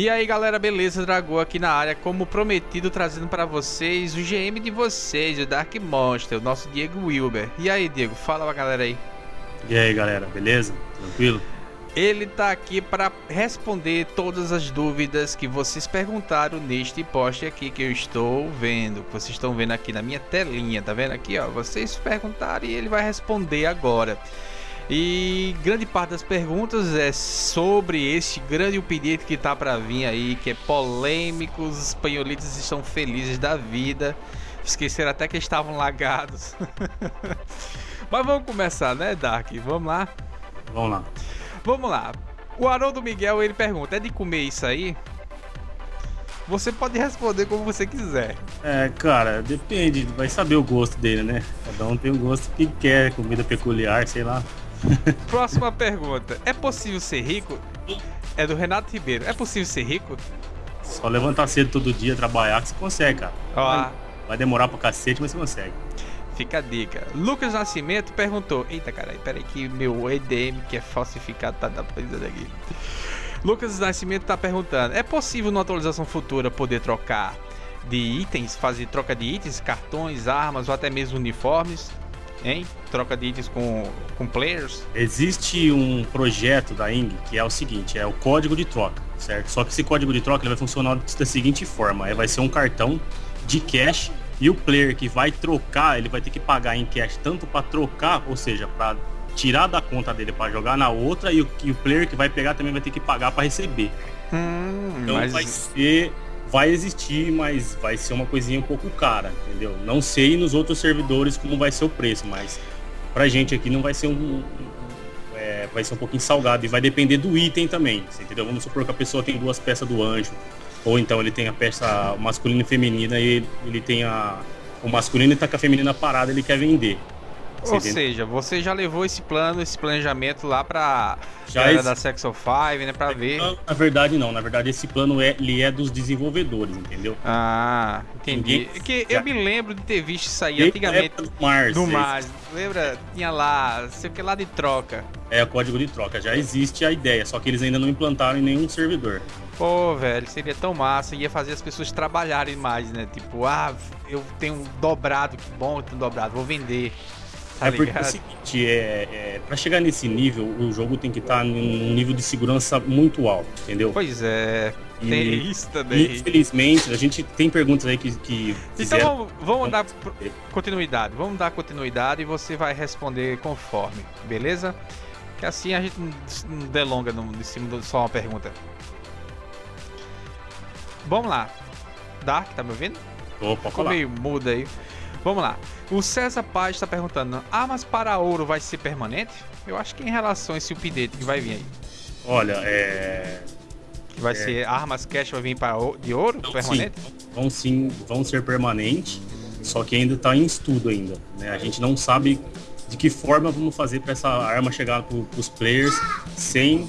E aí galera, beleza? Dragão aqui na área, como prometido, trazendo para vocês o GM de vocês, o Dark Monster, o nosso Diego Wilber. E aí, Diego, fala pra galera aí. E aí, galera, beleza? Tranquilo? Ele tá aqui para responder todas as dúvidas que vocês perguntaram neste post aqui que eu estou vendo. Que vocês estão vendo aqui na minha telinha, tá vendo aqui, ó? Vocês perguntaram e ele vai responder agora. E grande parte das perguntas é sobre este grande update que tá para vir aí, que é polêmico, os espanholitos estão felizes da vida. Esqueceram até que estavam lagados. Mas vamos começar, né, Dark? Vamos lá? Vamos lá. Vamos lá. O Haroldo Miguel, ele pergunta, é de comer isso aí? Você pode responder como você quiser. É, cara, depende, vai saber o gosto dele, né? Cada um tem o gosto que quer, comida peculiar, sei lá. Próxima pergunta. É possível ser rico? É do Renato Ribeiro. É possível ser rico? Só levantar cedo todo dia, trabalhar que você consegue, cara. Ó, Vai, demorar pra cacete, mas você consegue. fica a dica. Lucas Nascimento perguntou. Eita, caralho, peraí que meu EDM que é falsificado tá da coisa aqui. Lucas Nascimento tá perguntando: É possível numa atualização futura poder trocar de itens, fazer troca de itens, cartões, armas ou até mesmo uniformes? Hein? Troca de itens com, com players? Existe um projeto da Ing que é o seguinte, é o código de troca, certo? Só que esse código de troca ele vai funcionar da seguinte forma, é, vai ser um cartão de cash e o player que vai trocar, ele vai ter que pagar em cash tanto para trocar, ou seja, para tirar da conta dele para jogar na outra e o, e o player que vai pegar também vai ter que pagar para receber. Hum, Então mas vai ser, vai existir, mas vai ser uma coisinha um pouco cara, entendeu? Não sei nos outros servidores como vai ser o preço, mas pra gente aqui não vai ser um, é, vai ser um pouquinho salgado e vai depender do item também, entendeu? Vamos supor que a pessoa tem duas peças do anjo, ou então ele tem a peça masculina e feminina e ele, tem a o masculino e tá com a feminina parada, ele quer vender. Ou entende? seja, você já levou esse plano, esse planejamento lá pra Já exi- da Sexo 5, né? Pra ver. Na verdade não, na verdade esse plano é, ele é dos desenvolvedores, entendeu? Ah, entendi. Ninguém- que já- eu me lembro de ter visto isso aí a antigamente do Mars, no é mar. Lembra? Tinha lá, sei o que lá de troca. É o código de troca, já existe a ideia, só que eles ainda não implantaram em nenhum servidor. Pô, velho, seria tão massa. Ia fazer as pessoas trabalharem mais, né? Tipo, ah, eu tenho um dobrado, que bom eu tenho um dobrado, vou vender. Tá é porque é o seguinte, é, é, pra chegar nesse nível, o jogo tem que estar num nível de segurança muito alto, entendeu? Pois é, E- tem isso também. Infelizmente, a gente tem perguntas aí que, que Então vamos, vamos dar continuidade. Vamos dar continuidade e você vai responder conforme, beleza? Que assim a gente não delonga no, em cima de só uma pergunta. Vamos lá. Dark, tá me ouvindo? Opa, Ficou meio mudo aí. Vamos lá. O César Paz está perguntando: Armas para ouro vai ser permanente? Eu acho que em relação a esse update que vai vir aí. Olha, é. Que vai É. ser armas cash vai vir para de ouro Então, permanente? sim, vão sim, vão ser permanentes, só que ainda está em estudo ainda. Né? A gente não sabe de que forma vamos fazer para essa arma chegar para os players sem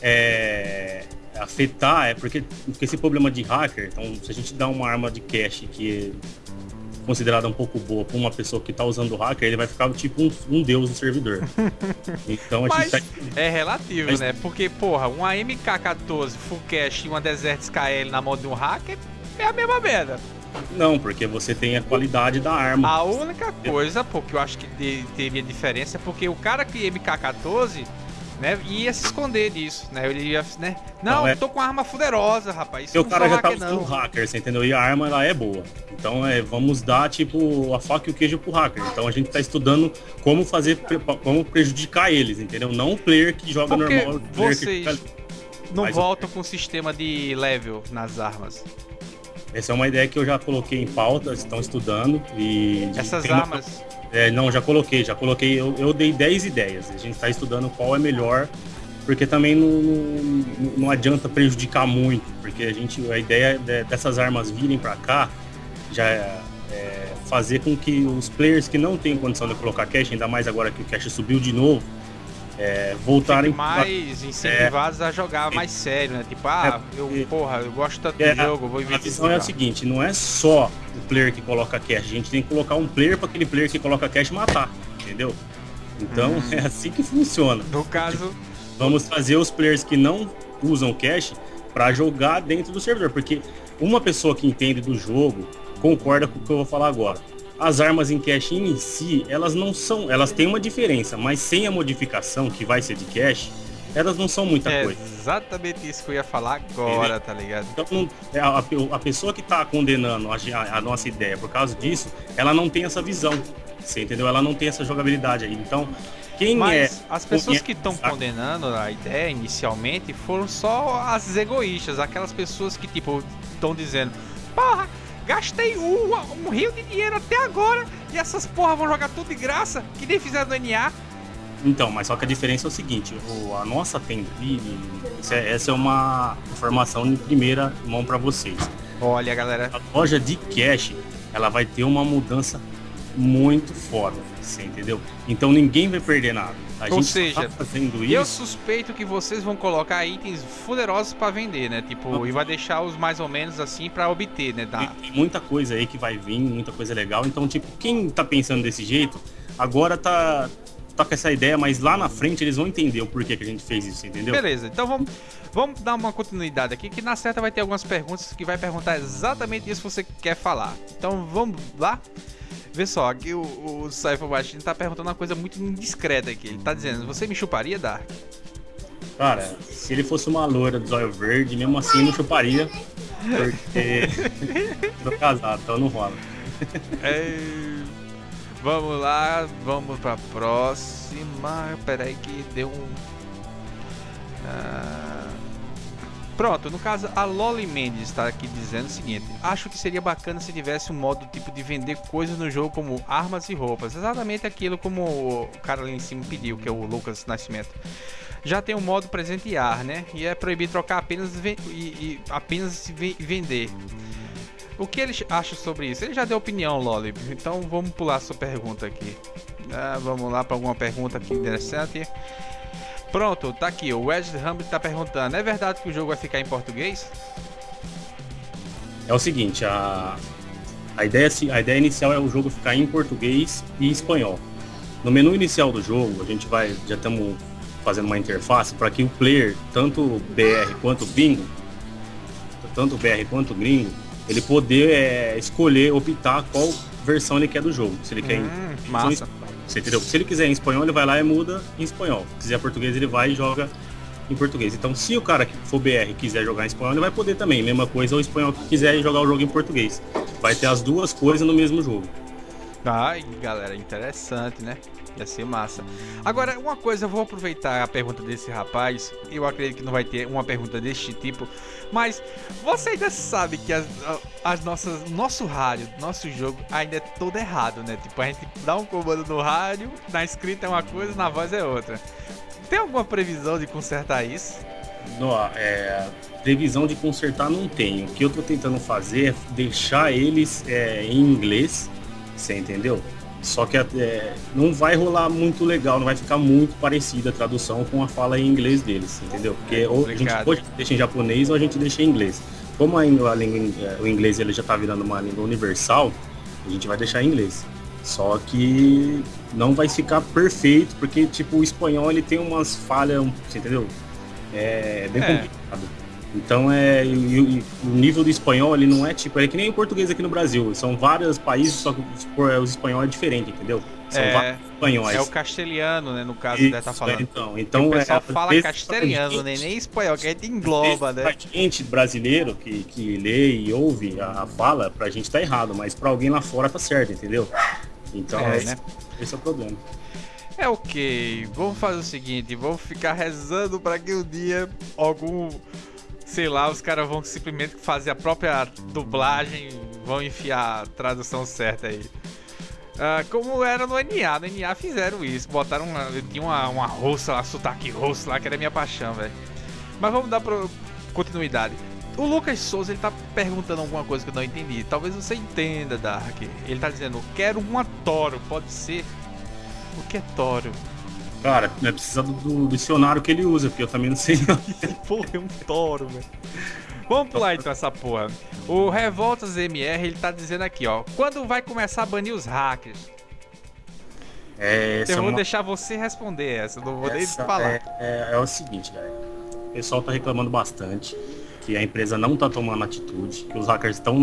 é, afetar, é porque, porque esse problema de hacker, então se a gente dá uma arma de cache que considerada um pouco boa para uma pessoa que está usando o hacker, ele vai ficar tipo um, um deus no servidor. Então a gente tá, é relativo, Mas- né? Porque, porra, uma MK14 full cash e uma Desert SKL na mão de um hacker é a mesma merda. não, porque você tem a qualidade da arma. A única coisa, pô, que eu acho que teria diferença é porque o cara que MK14, né, ia se esconder disso, né? Ele ia, né? Não, Não, é- eu tô com uma arma fuderosa, rapaz. Isso o cara já usando não. hacker, você entendeu? E a arma ela é boa. Então é, vamos dar tipo a faca e o queijo pro hacker. Então a gente tá estudando como fazer, como prejudicar eles, entendeu? Não o player que joga Porque normal. que vocês fica- não Mas voltam com o sistema de level nas armas. Essa é uma ideia que eu já coloquei em pauta, estão estudando e Essas tem uma- armas. É, não, já coloquei, já coloquei. Eu, eu dei 10 ideias. A gente tá estudando qual é melhor, porque também não, não, não adianta prejudicar muito, porque a gente a ideia de- dessas armas virem para cá já é, é fazer com que os players que não têm condição de colocar cash, ainda mais agora que o cash subiu de novo, é, voltarem mais incentivados a jogar mais sério, né? Tipo, ah, É, eu, porque- porra, eu gosto tanto É, do jogo, vou A investir visão é a seguinte, não é só o player que coloca cash, a gente tem que colocar um player para aquele player que coloca cash matar, entendeu? Então é assim que funciona. No caso, Vamos fazer os players que não usam cash para jogar dentro do servidor, porque uma pessoa que entende do jogo concorda com o que eu vou falar agora. As armas em cache em si, elas não são, elas têm uma diferença, mas sem a modificação que vai ser de cache, elas não são muita é coisa. exatamente isso que eu ia falar agora, tá ligado? Então, é, a, a, pessoa que está condenando a, a, nossa ideia por causa disso, ela não tem essa visão. Você entendeu? Ela não tem essa jogabilidade aí. Então, quem Mas é. As pessoas que estão condenando a ideia inicialmente foram só as egoístas, aquelas pessoas que, tipo, estão dizendo, porra, gastei um, um rio de dinheiro até agora e essas porra vão jogar tudo de graça, que nem fizeram no NA. Então, mas só que a diferença é o seguinte, o, a nossa tenda ali, é, essa é uma informação de primeira mão para vocês. Olha, galera. A loja de cash, ela vai ter uma mudança muito foda, você entendeu? Então ninguém vai perder nada. A Ou seja, tá fazendo isso. Eu suspeito que vocês vão colocar itens fuderosos para vender, né? Tipo, e vai deixar os mais ou menos assim para obter, né? Da... Tem muita coisa aí que vai vir, muita coisa legal. Então, tipo, quem tá pensando desse jeito, agora tá tá com essa ideia, mas lá na frente eles vão entender o porquê que a gente fez isso, entendeu? Beleza, então vamos, vamos dar uma continuidade aqui, que na certa vai ter algumas perguntas que vai perguntar exatamente isso que você quer falar. Então vamos lá? Vê só, aqui o, o Cypher Machine tá perguntando uma coisa muito indiscreta aqui. Ele tá dizendo, você me chuparia, Dark? Cara, se ele fosse uma loura do zóio verde, mesmo assim não chuparia. Porque tô casado, então não rola. É... Vamos lá, vamos pra próxima. Pera aí que deu um. Ah... Pronto, no caso, a Loli Mendes está aqui dizendo o seguinte: Acho que seria bacana se tivesse um modo tipo de vender coisas no jogo como armas e roupas. Exatamente aquilo como o cara ali em cima pediu, que é o Lucas Nascimento. Já tem um modo presentear, né? E é proibido trocar apenas e, e apenas vender. O que ele acha sobre isso? Ele já deu opinião, Loli. Então vamos pular sua pergunta aqui. Ah, vamos lá para alguma pergunta aqui interessante. Pronto, tá aqui. O Wes Hamlet tá perguntando: é verdade que o jogo vai ficar em português? É o seguinte, a, a, ideia, a ideia inicial é o jogo ficar em português e espanhol. No menu inicial do jogo, a gente vai, já estamos fazendo uma interface para que o player, tanto BR quanto bingo, tanto BR quanto gringo, ele poder é, escolher, optar qual versão ele quer do jogo. Se ele quer hum, em massa. Você entendeu? Se ele quiser em espanhol, ele vai lá e muda em espanhol. Se quiser português, ele vai e joga em português. Então, se o cara que for BR quiser jogar em espanhol, ele vai poder também. Mesma coisa, o espanhol que quiser jogar o jogo em português. Vai ter as duas coisas no mesmo jogo. Ai, galera, interessante, né? Ia ser massa. Agora, uma coisa, eu vou aproveitar a pergunta desse rapaz. Eu acredito que não vai ter uma pergunta deste tipo. Mas você ainda sabe que as, as nossas, nosso rádio, nosso jogo ainda é todo errado, né? Tipo, a gente dá um comando no rádio, na escrita é uma coisa, na voz é outra. Tem alguma previsão de consertar isso? Não, é, previsão de consertar não tenho. O que eu tô tentando fazer é deixar eles é, em inglês, você entendeu? Só que é, não vai rolar muito legal, não vai ficar muito parecida a tradução com a fala em inglês deles, entendeu? Porque é ou a gente pode deixa em japonês ou a gente deixa em inglês. Como a, língua, o inglês ele já está virando uma língua universal, a gente vai deixar em inglês. Só que não vai ficar perfeito, porque tipo o espanhol ele tem umas falhas, entendeu? É bem é. complicado. Então é e, e, o nível do espanhol ele não é tipo, é que nem o português aqui no Brasil. São vários países, só que o espanhol é diferente, entendeu? São é, vários espanhóis. É o castelhano, né, no caso, Isso, tá falando. Então, então o pessoal é, fala castelhano, né, nem espanhol, que a gente engloba, né? Pra gente brasileiro que, que lê e ouve a, a fala, pra gente tá errado, mas pra alguém lá fora tá certo, entendeu? Então, é, esse, né? esse é o problema. É ok, vamos fazer o seguinte, vamos ficar rezando para que um dia algum sei lá, os caras vão simplesmente fazer a própria dublagem, vão enfiar a tradução certa aí. Uh, como era no NA, no NA fizeram isso, botaram uma, tinha uma, uma roça lá, sotaque rosso lá, que era minha paixão, velho. Mas vamos dar pro, continuidade. O Lucas Souza ele tá perguntando alguma coisa que eu não entendi. Talvez você entenda, Dark. Ele tá dizendo: quero uma Toro, pode ser? O que é Toro? Cara, é precisa do, do, dicionário que ele usa, porque eu também não sei. porra, é um toro, velho. Vamos pular então essa porra. O Revoltas MR, ele tá dizendo aqui, ó. Quando vai começar a banir os hackers? É, eu é vou uma... deixar você responder essa, não vou nem falar. É, é, é, o seguinte, galera. O pessoal tá reclamando bastante. que a empresa não está tomando atitude, que os hackers estão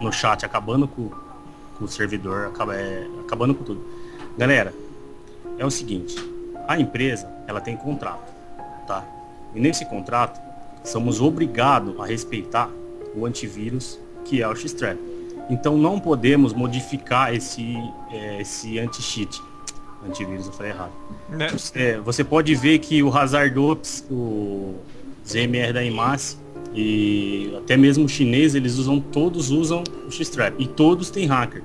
no chat acabando com, com o servidor, acaba, é, acabando com tudo. Galera, é o seguinte, a empresa ela tem contrato, tá? E nesse contrato somos obrigados a respeitar o antivírus que é o X-Trap. Então não podemos modificar esse, é, esse anti-cheat. Antivírus, eu falei errado. Né? É, você pode ver que o Hazard Ops, o ZMR da IMAS e até mesmo o chinês, eles usam, todos usam o X-Trap e todos têm hacker.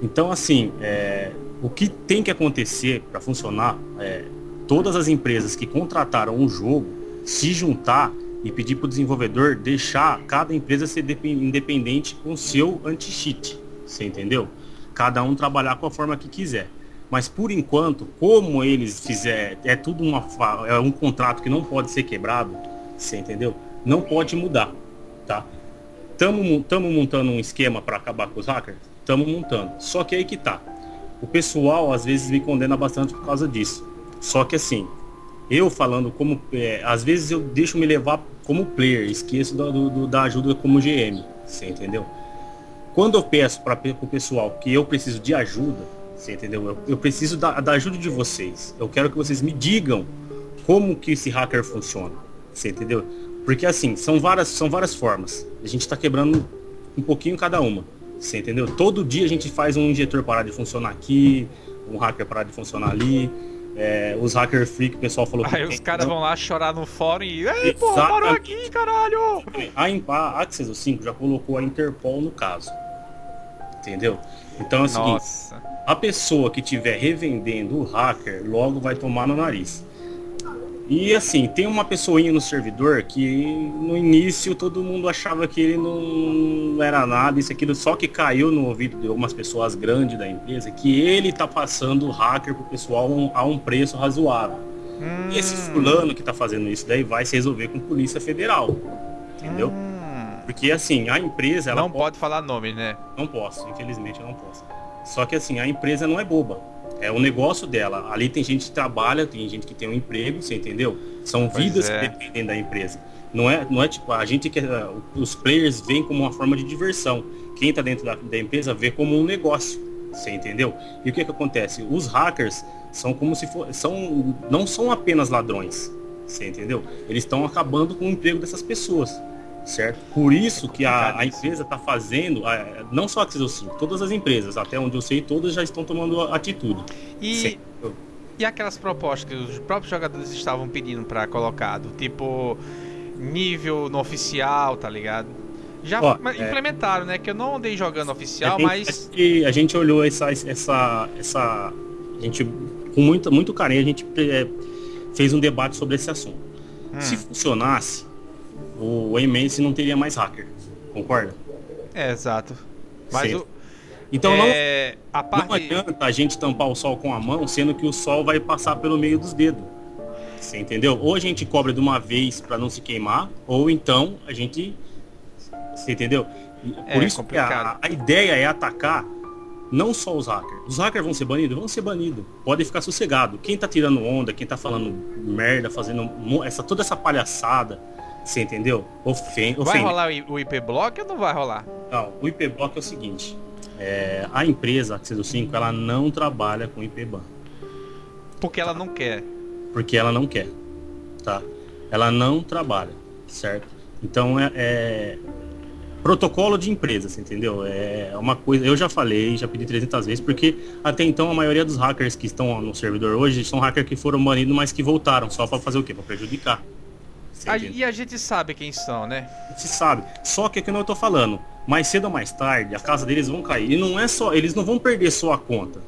Então assim, é, o que tem que acontecer para funcionar é todas as empresas que contrataram um jogo se juntar e pedir para o desenvolvedor deixar cada empresa ser independente com seu anti-cheat. Você entendeu? Cada um trabalhar com a forma que quiser. Mas por enquanto, como eles fizer, é tudo uma é um contrato que não pode ser quebrado, você entendeu? Não pode mudar, tá? Tamo, tamo montando um esquema para acabar com os hackers? Tamo montando. Só que aí que tá. O pessoal às vezes me condena bastante por causa disso. Só que assim, eu falando como. É, às vezes eu deixo me levar como player, esqueço do, do, da ajuda como GM. Você entendeu? Quando eu peço para o pessoal que eu preciso de ajuda, você entendeu? Eu, eu preciso da, da, ajuda de vocês. Eu quero que vocês me digam como que esse hacker funciona. Você entendeu? Porque assim, são várias, são várias formas. A gente está quebrando um pouquinho cada uma. Você entendeu? Todo dia a gente faz um injetor parar de funcionar aqui, um hacker parar de funcionar ali. É, os hacker freak, o pessoal falou Aí os caras vão lá chorar no fórum e. Ei, pô, parou aqui, caralho! A, a Access 5 já colocou a Interpol no caso. Entendeu? Então é o seguinte: a pessoa que estiver revendendo o hacker logo vai tomar no nariz. E assim, tem uma pessoinha no servidor que no início todo mundo achava que ele não era nada, isso aquilo, só que caiu no ouvido de algumas pessoas grandes da empresa que ele tá passando o hacker pro pessoal a um preço razoável. Hum. E esse hum. fulano que tá fazendo isso daí vai se resolver com polícia federal. Entendeu? Hum. Porque assim, a empresa. Ela não pode, pode falar nome, né? Não posso, infelizmente eu não posso. Só que assim, a empresa não é boba. É o negócio dela. Ali tem gente que trabalha, tem gente que tem um emprego, você entendeu? São pois vidas é. que dependem da empresa. Não é, não é tipo, a gente que os players veem como uma forma de diversão. Quem está dentro da, da, empresa vê como um negócio. Você entendeu? E o que que acontece? Os hackers são como se for, são não são apenas ladrões. Você entendeu? Eles estão acabando com o emprego dessas pessoas certo? Por isso que a, a empresa está fazendo, a, não só a 5, todas as empresas, até onde eu sei, todas já estão tomando atitude. E, e aquelas propostas que os próprios jogadores estavam pedindo para colocado, tipo nível no oficial, tá ligado? Já Ó, é. implementaram, é, né? Que eu não andei jogando oficial, a mas. a gente olhou essa, essa, essa. A gente, com muito, muito carinho, a gente é, fez um debate sobre esse assunto. Hum. Se funcionasse, o Emace não teria mais hacker. Concorda? É, exato. Mas o, então é, não, a parte... não adianta a gente tampar o sol com a mão, sendo que o sol vai passar pelo meio dos dedos. Você entendeu? Ou a gente cobre de uma vez para não se queimar, ou então a gente. Você entendeu? Por é, isso que a, a, ideia é atacar não só os hackers. Os hackers vão ser banidos? Vão ser banidos. Pode ficar sossegado. Quem tá tirando onda, quem tá falando merda, fazendo essa, toda essa palhaçada, você entendeu? Ofen vai rolar o IP Block ou não vai rolar? Não, o IP Block é o seguinte. É, a empresa Access 5 ela não trabalha com IP ban. Porque ela não quer. Porque ela não quer, tá? Ela não trabalha, certo? Então é, é protocolo de empresa, entendeu? É uma coisa, eu já falei, já pedi 300 vezes, porque até então a maioria dos hackers que estão no servidor hoje são hackers que foram banidos, mas que voltaram só para fazer o quê? Para prejudicar. A, e a gente sabe quem são, né? A gente sabe. Só que é que eu tô falando. Mais cedo ou mais tarde, a casa deles vão cair. E não é só. Eles não vão perder só a conta.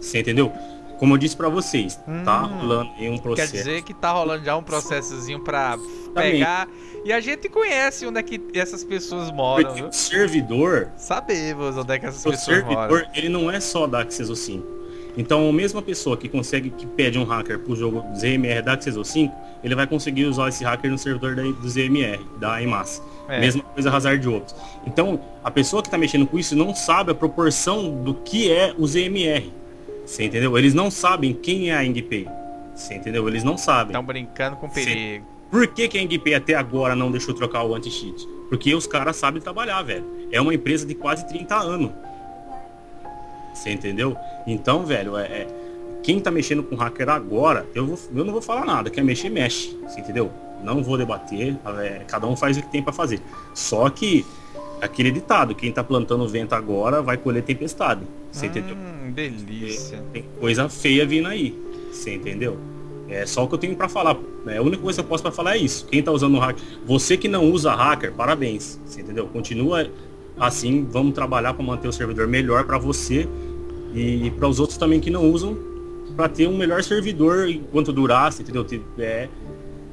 Você entendeu? Como eu disse para vocês, tá hum, tá rolando em um processo. Quer dizer que tá rolando já um processozinho para pegar. E a gente conhece onde é que essas pessoas moram. Porque o servidor. Sabemos onde é que essas pessoas servidor, moram. O servidor, ele não é só da Access 5. Então, a mesma pessoa que consegue, que pede um hacker pro jogo ZMR da Access 5, ele vai conseguir usar esse hacker no servidor da, do ZMR, da EMAS. É. Mesma coisa Hazard Ops. Então, a pessoa que está mexendo com isso não sabe a proporção do que é o ZMR. Você entendeu? Eles não sabem quem é a IngPay. Você entendeu? Eles não sabem. Estão brincando com perigo. Por que, que a NGP até agora não deixou trocar o anti-cheat? Porque os caras sabem trabalhar, velho. É uma empresa de quase 30 anos. Você entendeu? Então, velho, é, é, quem tá mexendo com hacker agora, eu, vou, eu não vou falar nada. Quer mexer, mexe. Você entendeu? Não vou debater. É, cada um faz o que tem para fazer. Só que aquele ditado, quem tá plantando vento agora vai colher tempestade. Você hum, entendeu? Delícia. Tem coisa feia vindo aí. Você entendeu? É só o que eu tenho para falar. É, a única coisa que eu posso para falar é isso. Quem tá usando o hacker, você que não usa hacker, parabéns. Você entendeu? Continua assim, vamos trabalhar para manter o servidor melhor para você e para os outros também que não usam, para ter um melhor servidor enquanto você entendeu? É,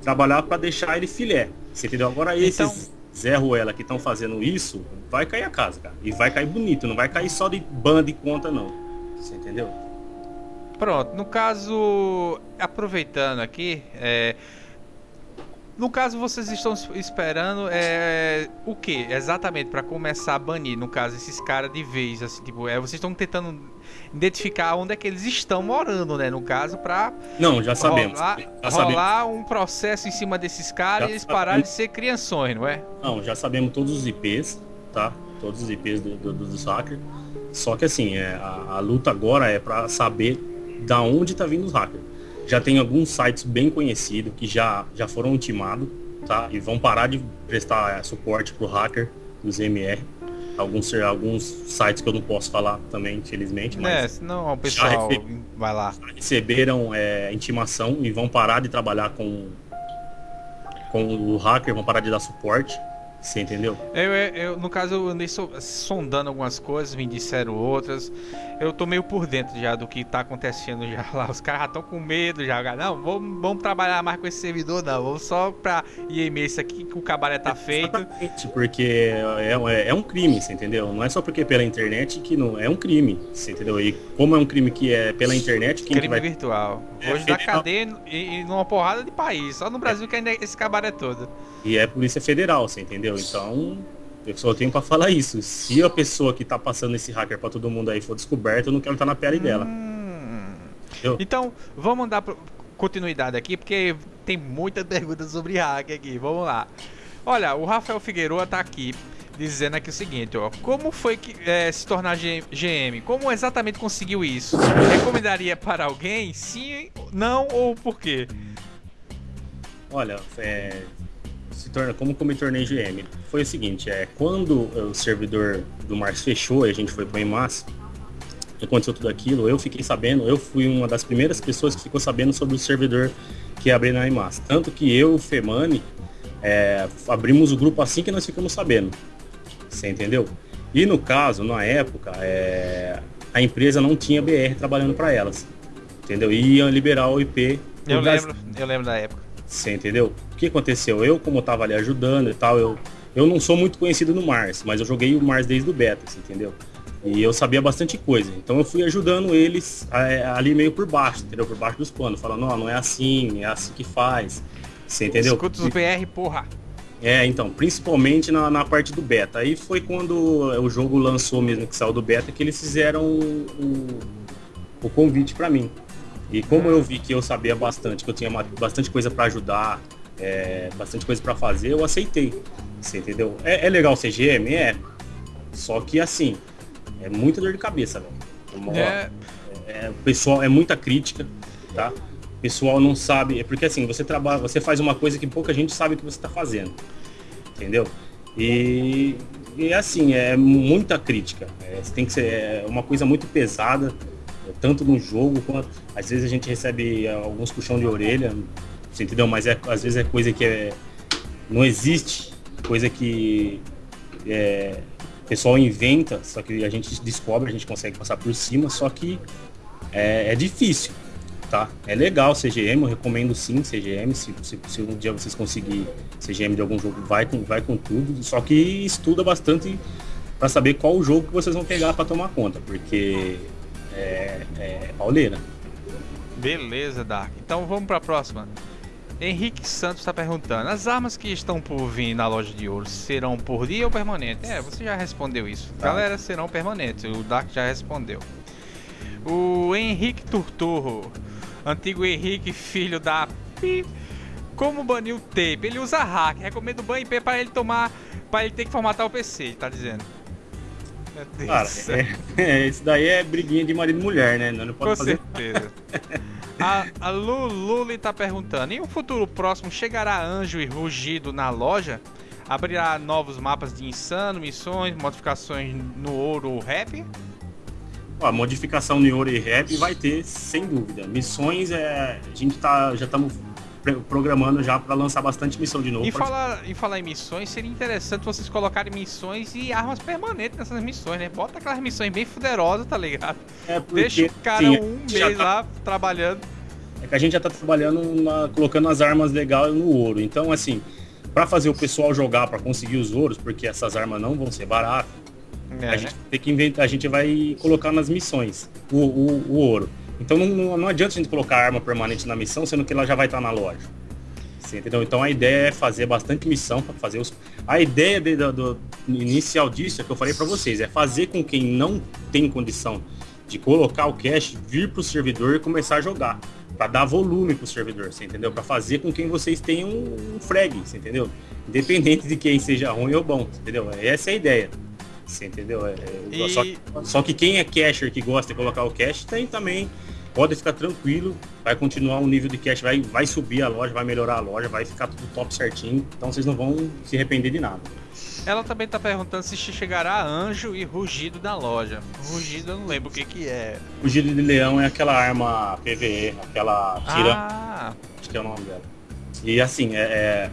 trabalhar para deixar ele filé. Você entendeu? Agora então... esses Zé Ruela que estão fazendo isso, vai cair a casa, cara. E vai cair bonito, não vai cair só de banda de conta não. Você entendeu? Pronto, no caso, aproveitando aqui, é, no caso vocês estão esperando é, o que exatamente para começar a banir, no caso esses caras de vez, assim, tipo, é, vocês estão tentando identificar onde é que eles estão morando, né, no caso para Não, já sabemos. Rolar, já rolar sabemos. um processo em cima desses caras já e eles pararem de ser crianções, não é? Não, já sabemos todos os IPs, tá? Todos os IPs do, do, do, dos hackers. Só que assim, é, a, a luta agora é para saber da onde está vindo os hackers. Já tem alguns sites bem conhecidos que já, já foram intimados, tá? E vão parar de prestar é, suporte pro hacker dos MR. Alguns, alguns sites que eu não posso falar também, infelizmente. Mas é, senão o pessoal vai lá. Receberam é, intimação e vão parar de trabalhar com, com o hacker, vão parar de dar suporte. Você entendeu? Eu, eu, no caso, eu andei so, sondando algumas coisas, me disseram outras. Eu tô meio por dentro já do que tá acontecendo já lá. Os caras já estão com medo já. Não, vamos, vamos trabalhar mais com esse servidor, não. Vamos só pra IME isso aqui que o cabaré tá feito. Exatamente, porque é, é, é, um crime, você entendeu? Não é só porque é pela internet que não. É um crime, você entendeu? E como é um crime que é pela internet, quem crime vai... virtual. É, Hoje dá cadeia e, e numa porrada de país. Só no Brasil que ainda é esse cabaré todo. E é Polícia Federal, você entendeu? Então, eu só tenho para falar isso. Se a pessoa que tá passando esse hacker para todo mundo aí for descoberta, eu não quero estar tá na pele dela. Hum. Então, vamos dar continuidade aqui, porque tem muita pergunta sobre hacker aqui. Vamos lá. Olha, o Rafael Figueiredo tá aqui dizendo aqui o seguinte, ó. Como foi que é, se tornar GM? Como exatamente conseguiu isso? Recomendaria para alguém? Sim, não ou por quê? Olha, é, se torna, como que eu me tornei GM? Foi o seguinte, é, quando o servidor do Mars fechou e a gente foi para o EMAS, aconteceu tudo aquilo, eu fiquei sabendo, eu fui uma das primeiras pessoas que ficou sabendo sobre o servidor que abriu na EMAS. Tanto que eu, o Femani, é, abrimos o grupo assim que nós ficamos sabendo. Você entendeu? E no caso, na época, é, a empresa não tinha BR trabalhando para elas. Entendeu? E iam liberar o IP. Eu lembro, eu lembro da época. Você entendeu? O que aconteceu? Eu, como estava ali ajudando e tal, eu, eu não sou muito conhecido no Mars, mas eu joguei o Mars desde o beta, você entendeu? E eu sabia bastante coisa. Então eu fui ajudando eles é, ali meio por baixo, entendeu? Por baixo dos panos, falando, não, não é assim, é assim que faz. Você entendeu? Escuta os BR, porra. É, então, principalmente na, na parte do beta. Aí foi quando o jogo lançou mesmo, que saiu do beta, que eles fizeram o, o, o convite para mim. E como eu vi que eu sabia bastante, que eu tinha bastante coisa para ajudar, é, bastante coisa para fazer, eu aceitei. Você entendeu? É, é legal ser GM? É. Só que assim, é muita dor de cabeça, velho. É... É, pessoal, é muita crítica, tá? O pessoal não sabe. É porque assim, você trabalha, você faz uma coisa que pouca gente sabe que você está fazendo. Entendeu? E, e assim, é muita crítica. É, tem que ser é uma coisa muito pesada tanto no jogo quanto às vezes a gente recebe alguns puxão de orelha, você entendeu? Mas é, às vezes é coisa que é, não existe, coisa que é, o pessoal inventa, só que a gente descobre, a gente consegue passar por cima, só que é, é difícil, tá? É legal CGM, eu recomendo sim CGM, se, se, se um dia vocês conseguirem CGM de algum jogo, vai com, vai com tudo, só que estuda bastante para saber qual o jogo que vocês vão pegar para tomar conta, porque é, é pauleira. Beleza, Dark. Então vamos para a próxima. Henrique Santos está perguntando: as armas que estão por vir na loja de ouro serão por dia ou permanente? É, você já respondeu isso. Tá. Galera, serão permanentes. O Dark já respondeu. O Henrique Turturro, antigo Henrique, filho da Pi, Como banir o tape? Ele usa hack. Recomendo o ban IP para ele tomar. para ele ter que formatar o PC, ele tá dizendo. Cara, é, é, isso daí é briguinha de marido e mulher, né? Não, não pode Com fazer. certeza. a, a Lululi tá perguntando: em um futuro próximo chegará anjo e rugido na loja? Abrirá novos mapas de insano, missões, modificações no ouro rap? Ó, a modificação no ouro e rap vai ter, sem dúvida. Missões, é, a gente tá, já estamos programando já para lançar bastante missão de novo. E pra... falar, em falar em missões, seria interessante vocês colocarem missões e armas permanentes nessas missões, né? Bota aquelas missões bem fuderosas, tá ligado? É porque, Deixa o cara sim, um mês tá- lá trabalhando. É que a gente já tá trabalhando na- colocando as armas legais no ouro. Então, assim, para fazer o pessoal jogar para conseguir os ouros, porque essas armas não vão ser baratas, É, a né? gente tem que inventar, a gente vai colocar nas missões o, o, o ouro. Então não, não, adianta a gente colocar arma permanente na missão, sendo que ela já vai estar na loja. Entendeu? Então a ideia é fazer bastante missão para fazer os. A ideia de- do, do inicial disso é que eu falei para vocês, é fazer com quem não tem condição de colocar o cache vir pro servidor e começar a jogar. Para dar volume pro servidor, você entendeu? Para fazer com quem vocês tenham um frag, você entendeu? Independente de quem seja ruim ou bom, entendeu? Essa é a ideia. Você entendeu? É, é, E- só, que, só que quem é cacher que gosta de colocar o cache tem também. Pode ficar tranquilo, vai continuar o nível de cache, vai, vai subir a loja, vai melhorar a loja, vai ficar tudo top certinho. Então vocês não vão se arrepender de nada. Ela também tá perguntando se chegará anjo e rugido na loja. Rugido eu não lembro o que que é. O giro de leão é aquela arma PVE, aquela tira, Ah, acho que é o nome dela. E assim, é,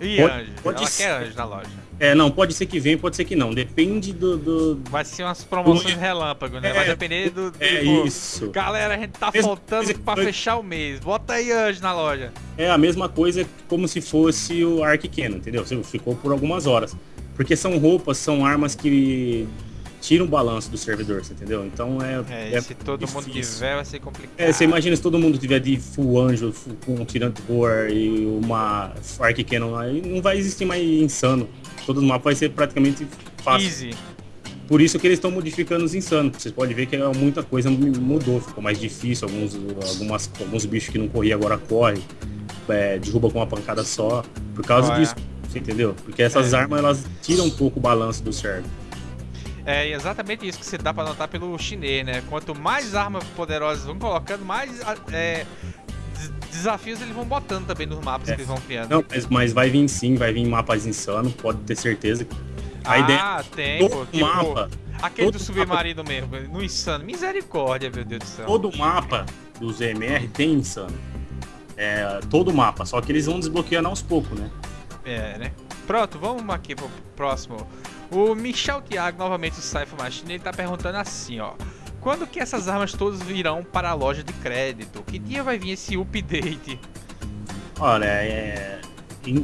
e Pode- anjo. pode Ela ser. quer anjo na loja. É, não, pode ser que venha, pode ser que não. Depende do. do- Vai ser umas promoções Do- relâmpago, né? Vai É, depender do. do- é pô, isso. Galera, a gente tá Mesma faltando coisa pra fechar o mês. Bota aí anjo na loja. É a mesma coisa como se fosse o Arc Cannon, entendeu? Você ficou por algumas horas. Porque são roupas, são armas que tiram o balanço do servidor, você entendeu? Então é. É, e se todo mundo difícil. tiver, vai ser complicado. É, você imagina se todo mundo tiver de full anjo, full, com um tirante roar e uma Arc Cannon, aí não vai existir mais insano. Todo o mapa vai ser praticamente fácil. Easy. Por isso que eles estão modificando os insanos. Vocês podem ver que é muita coisa mudou, ficou mais difícil. Alguns, algumas, alguns bichos que não corriam agora correm. É, derruba com uma pancada só. Por causa é? disso, você entendeu? Porque essas É. armas elas tiram um pouco o balanço do server. É exatamente isso que você dá pra notar pelo chinês, né? Quanto mais armas poderosas vão colocando, mais é, des- desafios eles vão botando também nos mapas É. que eles vão criando. Não, mas, mas vai vir sim, vai vir mapas insanos, pode ter certeza. A ah, ideia tem, todo pô. Tipo, mapa, aquele do submarino mesmo, no insano. Misericórdia, meu Deus do céu. todo mapa do ZMR tem insano. É, todo mapa, só que eles vão desbloqueando aos poucos, né? É, né? Pronto, vamos aqui pro próximo. O Michel Thiago, novamente o Cypher Machine, ele tá perguntando assim, ó. Quando que essas armas todas virão para a loja de crédito? Que dia vai vir esse update? Olha, é,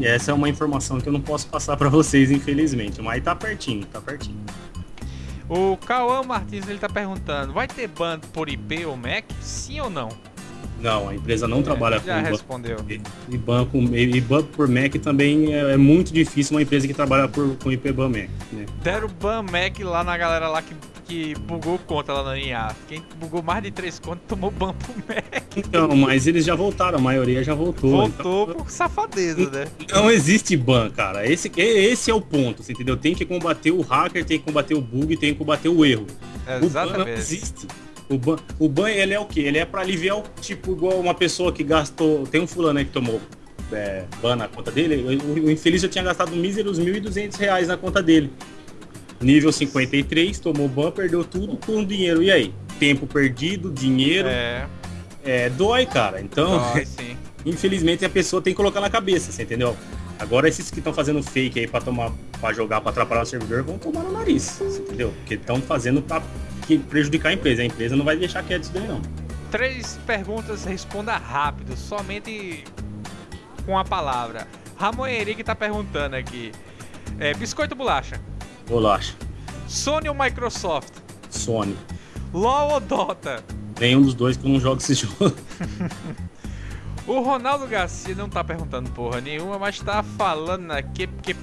essa é uma informação que eu não posso passar pra vocês, infelizmente, mas tá pertinho, tá pertinho. O Cauã Martins ele tá perguntando: vai ter ban por IP ou Mac? Sim ou não? Não, a empresa não trabalha É, Já com ban- respondeu. e banco e banco por Mac também é, é muito difícil uma empresa que trabalha por, com IP ban Mac, né? Deram ban Mac lá na galera lá que, que bugou conta lá na NA. Quem bugou mais de três contas tomou ban pro Mac. Então, mas eles já voltaram, a maioria já voltou. Voltou por safadeza, né? Então, não existe ban, cara. Esse, esse é o ponto, você entendeu? Tem que combater o hacker, tem que combater o bug, tem que combater o erro. O ban não Exatamente. existe. O ban, o ban, ele é o quê? Ele é pra aliviar o tipo, igual uma pessoa que gastou. Tem um fulano aí que tomou é, ban na conta dele. O, o infeliz já tinha gastado míseros 1.200 reais na conta dele. Nível 53, tomou ban, perdeu tudo com dinheiro. E aí? Tempo perdido, dinheiro. É, É, dói, cara. Então, dói infelizmente a pessoa tem que colocar na cabeça, você entendeu? Agora esses que estão fazendo fake aí pra tomar, para jogar, pra atrapalhar o servidor, vão tomar no nariz, você entendeu? Porque estão fazendo pra que- prejudicar a empresa. A empresa não vai deixar quieto isso daí não. Três perguntas, responda rápido, somente com a palavra. Ramon Henrique tá perguntando aqui. É, biscoito ou bolacha? Bolacha, Sony ou Microsoft? Sony. LOL ou Dota? Nenhum dos dois que eu não jogo esse jogo. O Ronaldo Garcia não tá perguntando porra nenhuma, mas tá falando aqui porque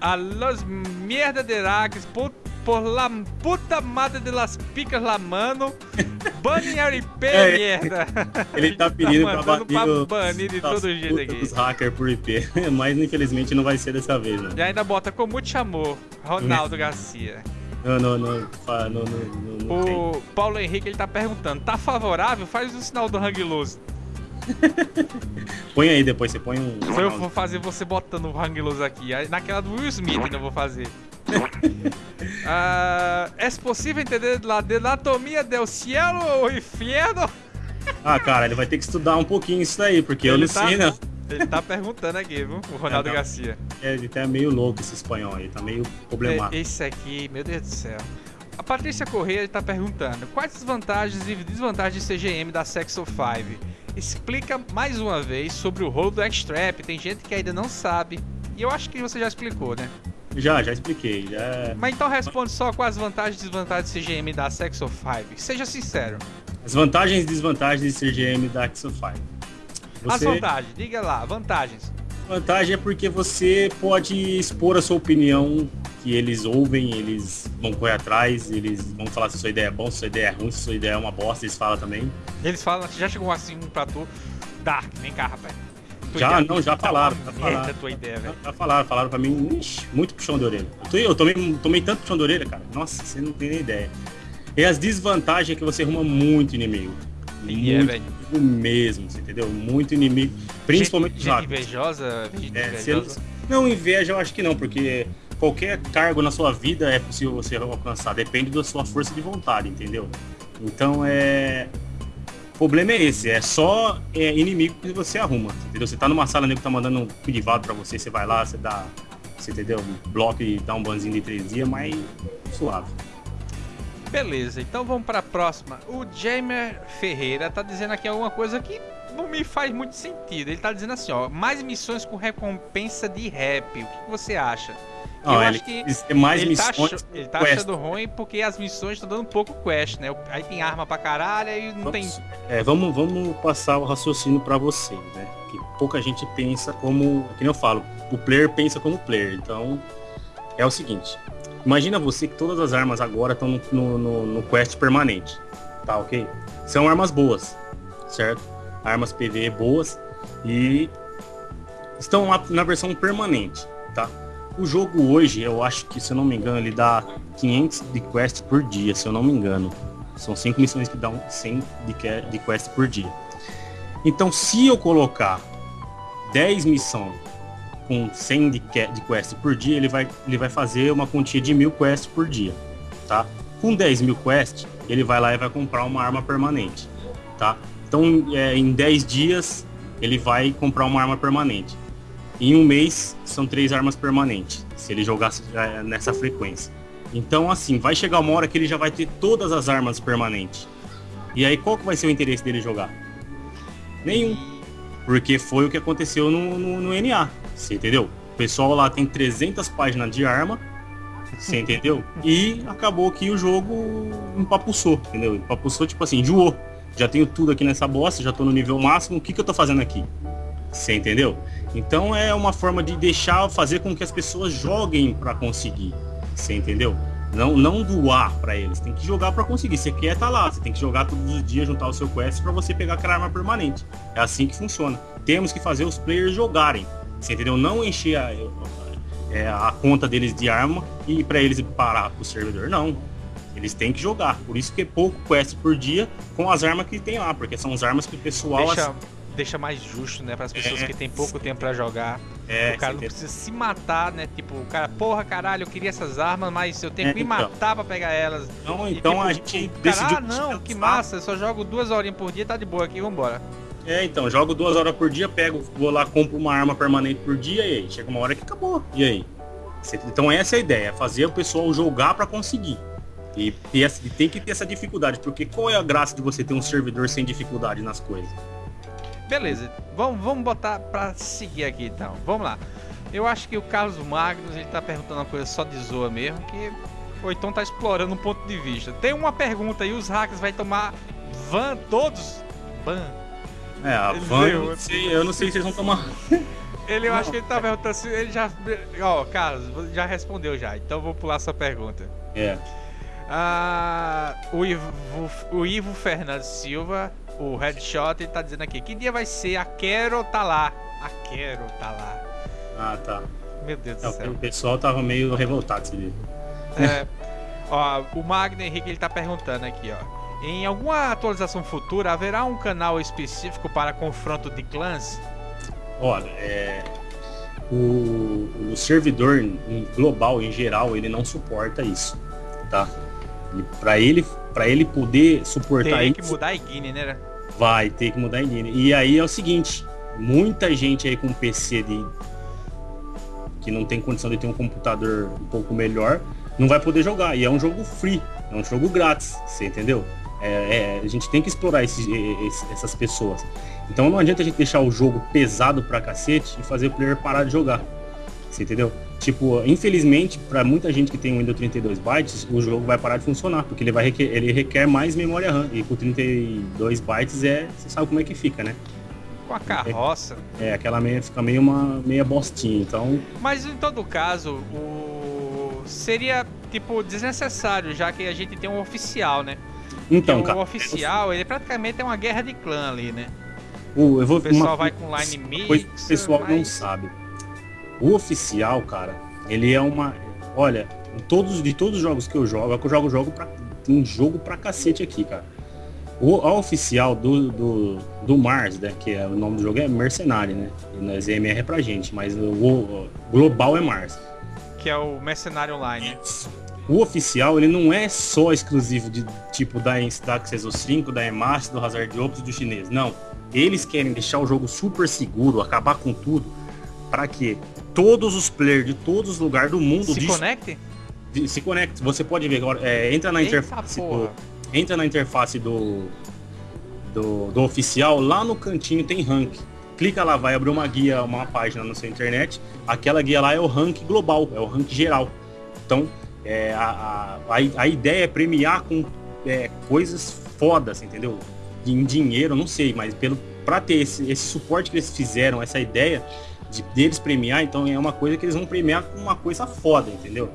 a los merda de Rags, put- por la puta madre de las picas la mano. Bane RP, É, merda. Ele tá pedindo pra mandando bater pra banir de das todo jeito aqui. dos hackers por IP. Mas infelizmente não vai ser dessa vez, não. E ainda bota como te chamou, Ronaldo Garcia. Não, não, não. Não, não. O Paulo Henrique ele tá perguntando, tá favorável? Faz o sinal do Hang Loose. Põe aí depois, você põe um. Eu vou fazer você botando o Hang Loose aqui. Naquela do Will Smith ainda vou fazer. Ah, é possível entender la anatomia del cielo ou inferno? Ah, cara, ele vai ter que estudar um pouquinho isso daí, porque eu Ele não tá- sei, não. Ele tá perguntando aqui, viu? O Ronaldo É, não. Garcia. É, Ele tá meio louco esse espanhol aí, tá meio problemático. Esse aqui, meu Deus do céu. A Patrícia Corrêa está perguntando quais as vantagens e desvantagens de CGM da Sexo 5. Explica mais uma vez sobre o rolo do X-Trap. Tem gente que ainda não sabe. E eu acho que você já explicou, né? Já, já expliquei. Já... Mas então responde só com as vantagens e desvantagens de CGM da Sexo 5. Seja sincero. As vantagens e desvantagens de ser GM da Axel 5. As Você... vantagens, diga lá, vantagens. Vantagem é porque você pode expor a sua opinião, que eles ouvem, eles vão correr atrás, eles vão falar se sua ideia é bom, se sua ideia é ruim, se sua ideia é uma bosta, eles falam também. Eles falam, já chegou assim pra tu. Dark, vem cá, rapaz. Tua Já, ideia não, já tá falaram, já falaram. tua ideia, velho. Já falaram, falaram pra mim, ixi, muito puxão de orelha. Eu, tô- eu tomei, tomei tanto puxão de orelha, cara. Nossa, você não tem nem ideia. E as desvantagens é que você arruma muito inimigo. E é, muito velho. inimigo mesmo, entendeu? Muito inimigo. Principalmente gente, os gente invejosa, gente É, invejosa. Não, inveja eu acho que não, porque qualquer cargo na sua vida é possível você alcançar, depende da sua força de vontade, entendeu? Então é. O problema é esse, é só é, inimigo que você arruma, entendeu? Você tá numa sala, nego tá mandando um privado pra você, você vai lá, você dá. Você entendeu? Um bloco e dá um banzinho de três dias, mas suave. Beleza, então vamos pra próxima. O Jamer Ferreira tá dizendo aqui alguma coisa que não me faz muito sentido. Ele tá dizendo assim, ó, mais missões com recompensa de rap. O que, que você acha? Eu acho que mais ele, tá missões. acho- ele tá achando ruim porque as missões estão dando pouco quest, né? Aí tem arma pra caralho e não tem. Vamos, é, vamos, vamos passar o raciocínio para vocês, né? Que pouca gente pensa como, que nem eu falo, o player pensa como player. Então, é o seguinte. Imagina você que todas as armas agora estão no, no, no- no quest permanente, tá ok? São armas boas, certo? Armas PV boas e estão lá na versão permanente, tá? O jogo hoje, eu acho que, se eu não me engano, ele dá 500 de quest por dia, se eu não me engano. São 5 missões que dão 100 de, que- de quest por dia. Então, se eu colocar 10 missões com 100 de, de quest por dia, ele vai, ele vai fazer uma quantia de mil quests por dia, tá? Com 10 mil quests, ele vai lá e vai comprar uma arma permanente, tá? Então, é, em 10 dias, ele vai comprar uma arma permanente. Em um mês, são três armas permanentes, se ele jogar é, nessa frequência. Então, assim, vai chegar uma hora que ele já vai ter todas as armas permanentes. E aí, qual que vai ser o interesse dele jogar? Nenhum. Porque foi o que aconteceu no, no, no NA. Você entendeu? O pessoal lá tem 300 páginas de arma. Você entendeu? E acabou que o jogo empapuçou, entendeu? Empapuçou, tipo assim, enjoou. Já tenho tudo aqui nessa bosta, já tô no nível máximo, o que, que eu tô fazendo aqui? Você entendeu? Então é uma forma de deixar, fazer com que as pessoas joguem para conseguir. Você entendeu? Não, não doar para eles. Tem que jogar para conseguir. Você quer tá lá. Você tem que jogar todos os dias, juntar o seu quest para você pegar aquela arma permanente. É assim que funciona. Temos que fazer os players jogarem. Você entendeu? Não encher a, é, a conta deles de arma e para eles parar pro servidor. Não. Eles têm que jogar. Por isso que é pouco quest por dia com as armas que tem lá, porque são as armas que o pessoal Deixa, deixa mais justo, né? Para as pessoas É. que tem pouco tempo pra jogar. é, o cara não precisa se matar, né? Tipo, o cara, porra, caralho, eu queria essas armas, mas eu tenho É, que me então. matar pra pegar elas. Então, E, então tipo, a gente o cara, decidiu ah, não, que massa, eu só jogo duas horinhas por dia, tá de boa aqui, vambora. É, então, jogo duas horas por dia, pego, vou lá, compro uma arma permanente por dia e aí chega uma hora que acabou. E aí? Então essa é a ideia, fazer o pessoal jogar para conseguir. E, essa- e tem que ter essa dificuldade, porque qual é a graça de você ter um servidor sem dificuldade nas coisas? Beleza, vamos, vamos botar pra seguir aqui então. Vamos lá. Eu acho que o Carlos Magnus, ele tá perguntando uma coisa só de zoa mesmo, que ou então tá explorando um ponto de vista. Tem uma pergunta aí, os hackers vai tomar van todos? Ban. É, a van, eu não sei, eu não sei se eles vão tomar. Ele, eu não, acho que ele tá perguntando se ele já. Ó, oh, Carlos, já respondeu já, então vou pular sua pergunta. É. Ah, o, Ivo, o Ivo Fernandes Silva, o Headshot, ele tá dizendo aqui: que dia vai ser? A Quero tá lá. A Quero tá lá. Ah, tá. Meu Deus do é, céu. O pessoal tava meio revoltado esse dia. É. ó, o Magno Henrique ele tá perguntando aqui, ó. Em alguma atualização futura haverá um canal específico para confronto de clãs? Olha, é, o, o servidor global em geral ele não suporta isso, tá? Para ele, para ele poder suportar Tem isso, que mudar a Guine, né? Vai ter que mudar a Guine. E aí é o seguinte, muita gente aí com PC de que não tem condição de ter um computador um pouco melhor, não vai poder jogar. E é um jogo free, é um jogo grátis, você entendeu? É, é, a gente tem que explorar esse, esse, essas pessoas. Então não adianta a gente deixar o jogo pesado pra cacete e fazer o player parar de jogar. Você entendeu? Tipo, infelizmente, para muita gente que tem um Windows 32 bytes, o jogo vai parar de funcionar, porque ele, vai requer, ele requer mais memória RAM. E com 32 bytes é. Você sabe como é que fica, né? Com a carroça. É, é aquela meia fica meio uma meia bostinha, então. Mas em todo caso, o. seria tipo desnecessário, já que a gente tem um oficial, né? Então, o cara. oficial, ele praticamente é uma guerra de clã ali, né? O, eu vou, o pessoal uma, vai com line mix. Coisa que o pessoal mas... não sabe. O oficial, cara, ele é uma. Olha, todos, de todos os jogos que eu jogo, é que eu jogo jogo pra, tem jogo pra cacete aqui, cara. O, a oficial do, do, do Mars, né, que é o nome do jogo é Mercenário, né? E na ZMR é pra gente, mas o, o global é Mars. Que é o Mercenário Online. Né? O oficial ele não é só exclusivo de tipo da, da Access 5, da Emax, do Hazard Ops do chinês. Não. Eles querem deixar o jogo super seguro, acabar com tudo, para que todos os players de todos os lugares do mundo se conectem. Se conecte. Você pode ver agora. É, entra na Eita interface. Do, entra na interface do, do, do oficial. Lá no cantinho tem rank. Clica lá, vai abrir uma guia, uma página na sua internet. Aquela guia lá é o rank global, é o rank geral. Então, é, a, a, a, ideia é premiar com é, coisas fodas, entendeu? Em dinheiro, não sei, mas pelo para ter esse, esse, suporte que eles fizeram, essa ideia de deles premiar, então é uma coisa que eles vão premiar com uma coisa foda, entendeu?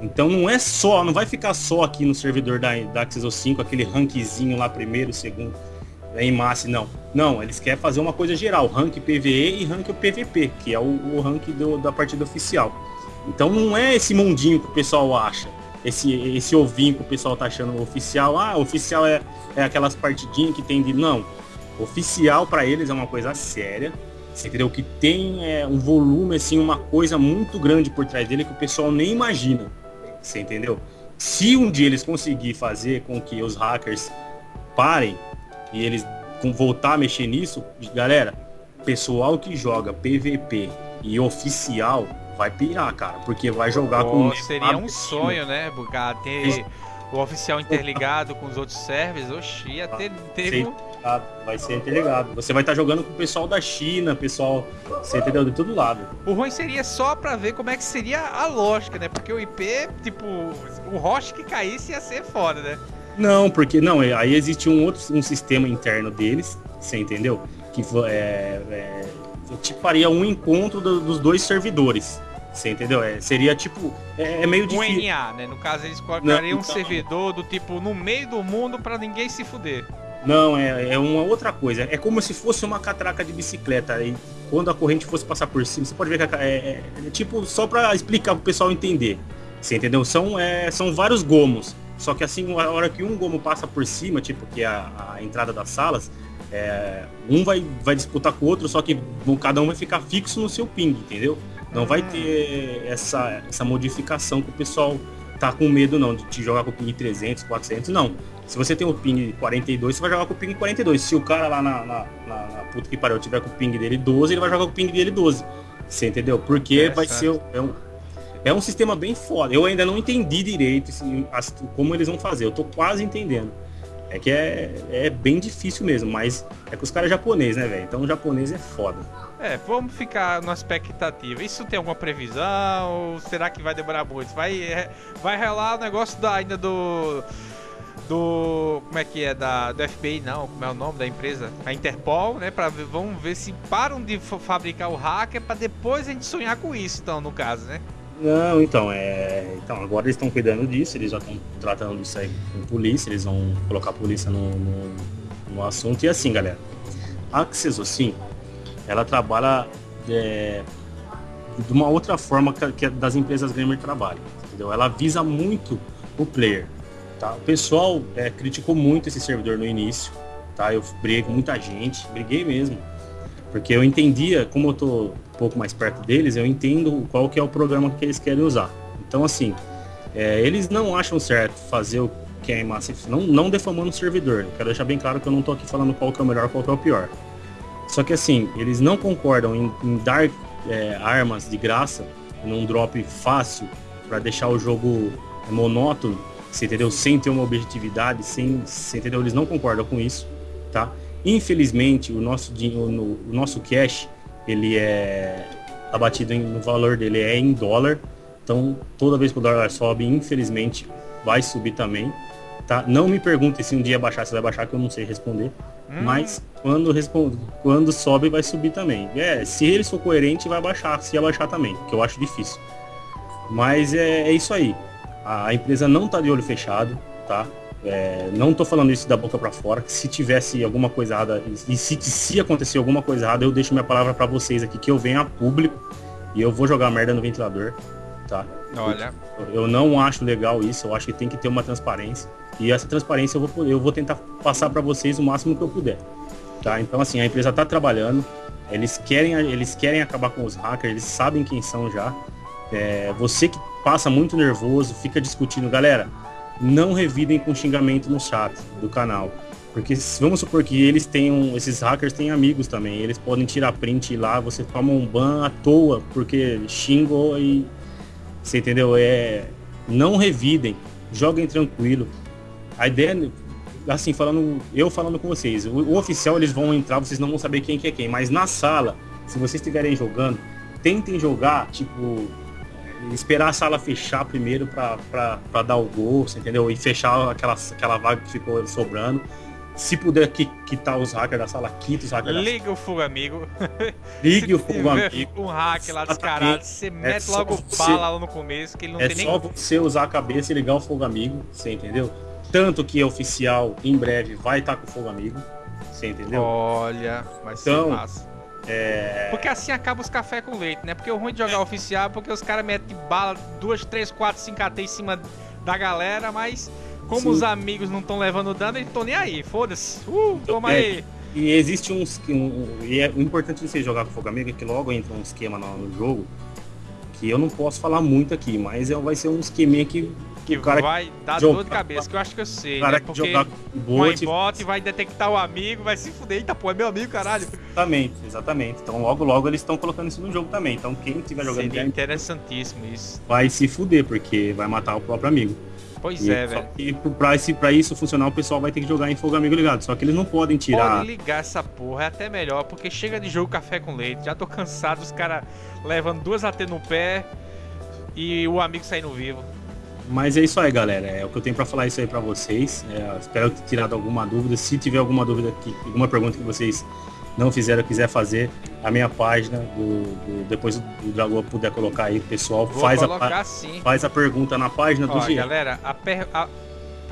Então não é só, não vai ficar só aqui no servidor da, da Axis 5, aquele rankzinho lá primeiro, segundo, em massa, não. Não, eles querem fazer uma coisa geral, rank PVE e rank PVP, que é o, o rank do, da partida oficial. Então não é esse mundinho que o pessoal acha. Esse, esse ovinho que o pessoal tá achando oficial. Ah, oficial é, é aquelas partidinhas que tem de. Não. Oficial para eles é uma coisa séria. Você entendeu? Que tem é, um volume, assim, uma coisa muito grande por trás dele que o pessoal nem imagina. Você entendeu? Se um dia eles conseguir fazer com que os hackers parem e eles voltar a mexer nisso, galera, pessoal que joga PVP e oficial vai pirar, cara, porque vai jogar oh, com. Seria um sonho, né, Bugar? Ter o oficial interligado com os outros servers, oxi, ia ter. ter um... Vai ser interligado. Você vai estar tá jogando com o pessoal da China, pessoal, você entendeu? De todo lado. O ruim seria só pra ver como é que seria a lógica, né? Porque o IP, tipo, o host que caísse ia ser foda, né? Não, porque não, aí existe um outro um sistema interno deles, você entendeu? Que é, é tipo, faria um encontro do, dos dois servidores. Você entendeu? É, seria tipo. É, é meio difícil. Um NA, né? No caso, eles colocariam um servidor do tipo no meio do mundo para ninguém se fuder. Não, é, é uma outra coisa. É como se fosse uma catraca de bicicleta. E quando a corrente fosse passar por cima, você pode ver que é, é, é tipo só para explicar pro pessoal entender. Você entendeu? São, é, são vários gomos. Só que assim, a hora que um gomo passa por cima, tipo, que é a, a entrada das salas, é, um vai, vai disputar com o outro, só que cada um vai ficar fixo no seu ping, entendeu? Não vai ter essa, essa modificação que o pessoal tá com medo não, de te jogar com o ping 300, 400, não. Se você tem o ping 42, você vai jogar com o ping 42. Se o cara lá na, na, na, na puta que pariu tiver com o ping dele 12, ele vai jogar com o ping dele 12. Você entendeu? Porque é, vai certo. ser... É um, é um sistema bem foda. Eu ainda não entendi direito assim, como eles vão fazer. Eu tô quase entendendo. É que é, é bem difícil mesmo, mas é que os caras é japonês, né, velho? Então o japonês é foda. É, vamos ficar na expectativa. Isso tem alguma previsão? Será que vai demorar muito? Vai, é, vai relar o negócio da, ainda do. do. Como é que é? Da, do FBI, não. Como é o nome da empresa? A Interpol, né? Pra, vamos ver se param de fabricar o hacker para depois a gente sonhar com isso, então, no caso, né? Não, então, é. Então, agora eles estão cuidando disso, eles já estão tratando disso aí com polícia, eles vão colocar a polícia no, no, no assunto. E assim, galera, Access, assim, ela trabalha é, de uma outra forma que, das empresas gamer trabalham, entendeu? Ela visa muito o player, tá? O pessoal é, criticou muito esse servidor no início, tá? Eu briguei com muita gente, briguei mesmo, porque eu entendia, como eu tô um pouco mais perto deles, eu entendo qual que é o programa que eles querem usar. Então, assim, é, eles não acham certo fazer o que é em não, não defamando o servidor. Eu quero deixar bem claro que eu não tô aqui falando qual que é o melhor, qual que é o pior. Só que assim, eles não concordam em, em dar é, armas de graça num drop fácil para deixar o jogo monótono, você entendeu? Sem ter uma objetividade, sem, você entendeu? Eles não concordam com isso, tá? Infelizmente, o nosso, o, o nosso cash, ele é abatido no valor dele é em dólar. Então, toda vez que o dólar sobe, infelizmente, vai subir também, tá? Não me pergunte se um dia baixar, se vai baixar, que eu não sei responder. Hum. Mas quando, responde, quando sobe, vai subir também. É, se eles for coerente, vai baixar, se abaixar também, que eu acho difícil. Mas é, é isso aí. A, a, empresa não tá de olho fechado, tá? É, não tô falando isso da boca para fora. Que se tivesse alguma coisa errada, e se, se acontecer alguma coisa errada, eu deixo minha palavra para vocês aqui, que eu venho a público e eu vou jogar merda no ventilador, tá? Olha. Eu, eu não acho legal isso, eu acho que tem que ter uma transparência. E essa transparência eu vou, eu vou tentar passar para vocês o máximo que eu puder. Tá? Então assim, a empresa está trabalhando, eles querem, eles querem acabar com os hackers, eles sabem quem são já. É, você que passa muito nervoso, fica discutindo, galera, não revidem com xingamento no chat do canal. Porque vamos supor que eles tenham, esses hackers têm amigos também, eles podem tirar print lá, você toma um ban à toa, porque xingou e. Você entendeu? É. Não revidem, joguem tranquilo. A ideia, assim, falando, eu falando com vocês, o, o, oficial eles vão entrar, vocês não vão saber quem que é quem, mas na sala, se vocês estiverem jogando, tentem jogar, tipo, esperar a sala fechar primeiro para dar o gol, entendeu? E fechar aquela, aquela vaga que ficou sobrando. Se puder quitar os hackers da sala, quita os hackers Liga o fogo amigo. Ligue o fogo amigo. Um hacker lá descarado, você é mete logo você, bala lá no começo, que ele não é tem nem... É só você usar a cabeça e ligar o fogo amigo, você entendeu? Tanto que é oficial, em breve, vai estar tá com fogo amigo. Você entendeu? Olha, mas então, massa. É... Porque assim acaba os café com leite, né? Porque o ruim de jogar oficial é porque os caras metem bala, duas, três, quatro, cinco AT em cima da galera, mas como Sim. os amigos não estão levando dano, eles estão nem aí, foda-se. Uh, toma é, aí. E existe uns. Um, e é, o importante de você jogar com fogo amigo é que logo entra um esquema no, no jogo que eu não posso falar muito aqui, mas é, vai ser um esqueminha que que o cara vai dar jogar, dor de cabeça, que eu acho que eu sei, cara né? Porque jogar bot, bot vai detectar o amigo, vai se fuder. Eita, pô, é meu amigo, caralho. Exatamente, exatamente. Então logo, logo eles estão colocando isso no jogo também. Então quem estiver jogando Seria interessantíssimo isso. Vai se fuder, porque vai matar o próprio amigo. Pois e é, velho. E pra, esse, pra isso funcionar, o pessoal vai ter que jogar em fogo amigo ligado. Só que eles não podem tirar. Pode ligar essa porra, é até melhor, porque chega de jogo café com leite. Já tô cansado, os caras levando duas AT no pé e o amigo saindo vivo. Mas é isso aí, galera. É o que eu tenho para falar isso aí para vocês. É, espero ter tirado alguma dúvida. Se tiver alguma dúvida, que, alguma pergunta que vocês não fizeram, quiser fazer, a minha página, do, do depois do Dragão puder colocar aí, pessoal, Vou faz a, sim. faz a pergunta na página ó, do GM. Galera, a, per, a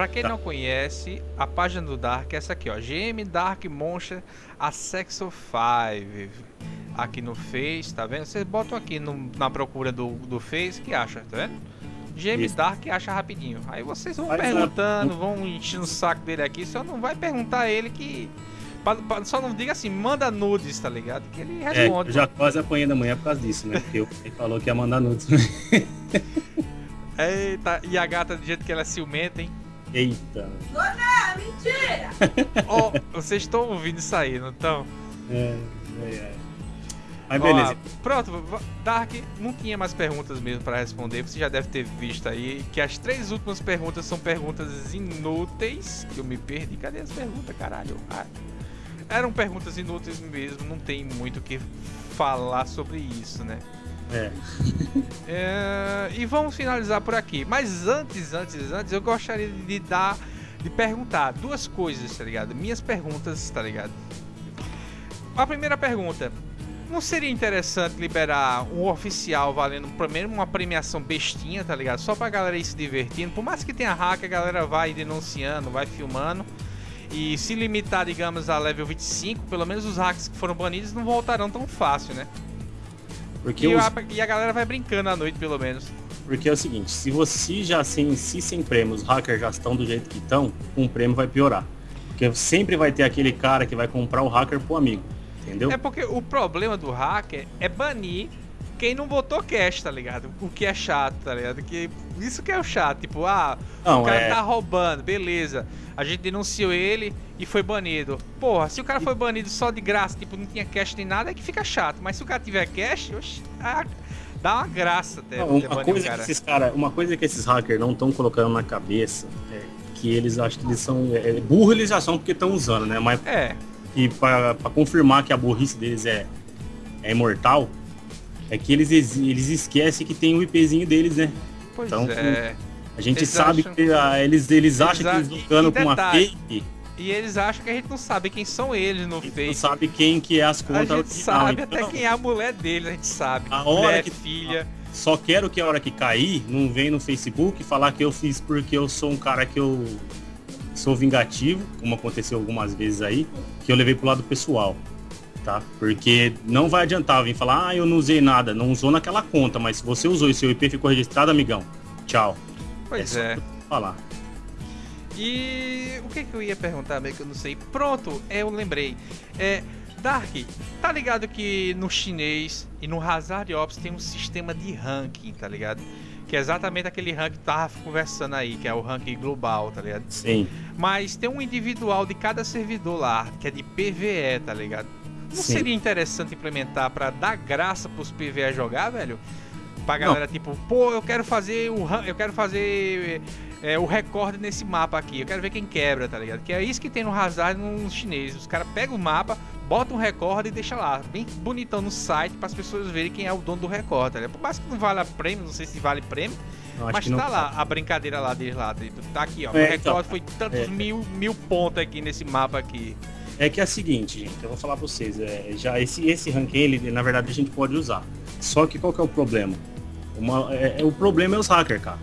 Pra quem tá. não conhece, a página do Dark é essa aqui, ó. GM Dark Monster a Sexo 5. Aqui no Face, tá vendo? Vocês botam aqui no, na procura do, do Face, que acha, tá vendo? James Dark acha rapidinho. Aí vocês vão Mas perguntando, vão enchendo o saco dele aqui. Só não vai perguntar a ele que. Só não diga assim, manda nudes, tá ligado? Que ele é, responde. É, eu já quase apanhei da manhã por causa disso, né? Porque ele falou que ia mandar nudes. Eita, e a gata, do jeito que ela é ciumenta, hein? Eita. Dona, mentira! Ó, oh, vocês estão ouvindo isso aí, não estão? É, é, é. Mas beleza. Ó, pronto, Dark não tinha mais perguntas mesmo para responder. Você já deve ter visto aí que as três últimas perguntas são perguntas inúteis. Que eu me perdi. Cadê as perguntas, caralho? Ah, eram perguntas inúteis mesmo. Não tem muito o que falar sobre isso, né? É. é. E vamos finalizar por aqui. Mas antes, antes, antes, eu gostaria de dar de perguntar duas coisas, tá ligado? Minhas perguntas, tá ligado? A primeira pergunta: não seria interessante liberar um oficial valendo primeiro uma premiação bestinha, tá ligado? Só pra galera ir se divertindo. Por mais que tenha hack, a galera vai denunciando, vai filmando. E se limitar, digamos, a level 25, pelo menos os hacks que foram banidos não voltarão tão fácil, né? Porque E, os- a, e a galera vai brincando à noite, pelo menos. Porque é o seguinte, se você já sem, se sem prêmio, os hackers já estão do jeito que estão, um prêmio vai piorar. Porque sempre vai ter aquele cara que vai comprar o hacker pro amigo. Entendeu? É porque o problema do hacker é banir quem não botou cash, tá ligado? O que é chato, tá ligado? Que isso que é o chato, tipo, ah, Não, o cara é- tá roubando, beleza. A gente denunciou ele e foi banido. Porra, se o cara foi banido só de graça, tipo, não tinha cash nem nada, é que fica chato. Mas se o cara tiver cash, ah, dá uma graça até Não, uma, banido coisa que cara. esses cara, uma coisa que esses hackers não estão colocando na cabeça é que eles acham que eles são. É, burro eles já são porque estão usando, né? Mas É, e para confirmar que a burrice deles é, é imortal, é que eles, eles esquecem que tem o IPzinho deles, né? pois Então, é. A gente Eles sabe acham- que ah, eles, eles acham que a- eles e- jogando e com uma fake, E eles acham que a gente não sabe quem são eles no a gente não sabe quem que é as A contas gente original. sabe Então, até quem é a mulher deles, a gente sabe. A hora Mulher, que- filha. Só quero que a hora que cair, não vem no Facebook falar que eu fiz porque eu sou um cara que eu sou vingativo, como aconteceu algumas vezes aí, que eu levei pro lado pessoal, tá? Porque não vai adiantar vir falar, ah, eu não usei nada, não usou naquela conta, mas se você usou e seu IP ficou registrado, amigão, tchau. Pois é. vou falar. E o que, que eu ia perguntar, meio que eu não sei. Pronto, eu lembrei. É, Dark, tá ligado que no chinês e no Hazard Ops tem um sistema de ranking, tá ligado? Que é exatamente aquele ranking que tava conversando aí, que é o ranking global, tá ligado? Sim. Mas tem um individual de cada servidor lá, que é de PVE, tá ligado? Não Sim. seria interessante implementar pra dar graça pros PVE jogar, velho? Pra Não. galera, tipo, pô, eu quero fazer o eu quero fazer é, o recorde nesse mapa aqui, eu quero ver quem quebra, tá ligado? Que é isso que tem no Hazard no chinês. Os caras pegam o mapa, botam um recorde e deixa lá, bem bonitão no site, para as pessoas verem quem é o dono do recorde, tá ligado? Por mais que não vale a prêmio, não sei se vale prêmio, acho mas que não tá lá a brincadeira lá deles lá. tipo, Tá aqui, ó. É, o recorde então, foi tantos é. mil, mil pontos aqui nesse mapa aqui. É que é o seguinte, gente, eu vou falar pra vocês, é, já esse, esse ranking, ele, na verdade, a gente pode usar. Só que qual que é o problema? Uma, é, é- o problema é os hackers, cara.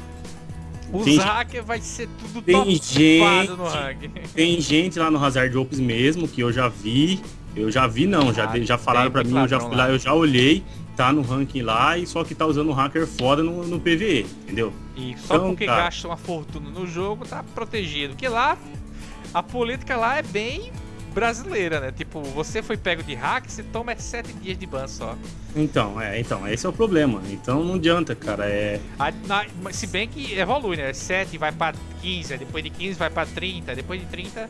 Os Tem- hackers vai ser tudo tem gente- no ranking. Tem gente lá no Hazard Ops mesmo que eu já vi. Eu já vi não, já, Ah, já falaram pra mim, eu já fui lá, lá. eu já olhei, tá no ranking lá, e só que tá usando um hacker foda no, no PVE, entendeu? E só Então, porque cara. gasta uma fortuna no jogo, tá protegido. Porque lá, a política lá é bem brasileira, né? Tipo, você foi pego de hack, você toma 7 dias de ban só. Então, é, então, esse é o problema. Então não adianta, cara. É, A- na- se bem que evolui, né? 7 vai pra 15, aí depois de 15 vai pra 30, depois de 30.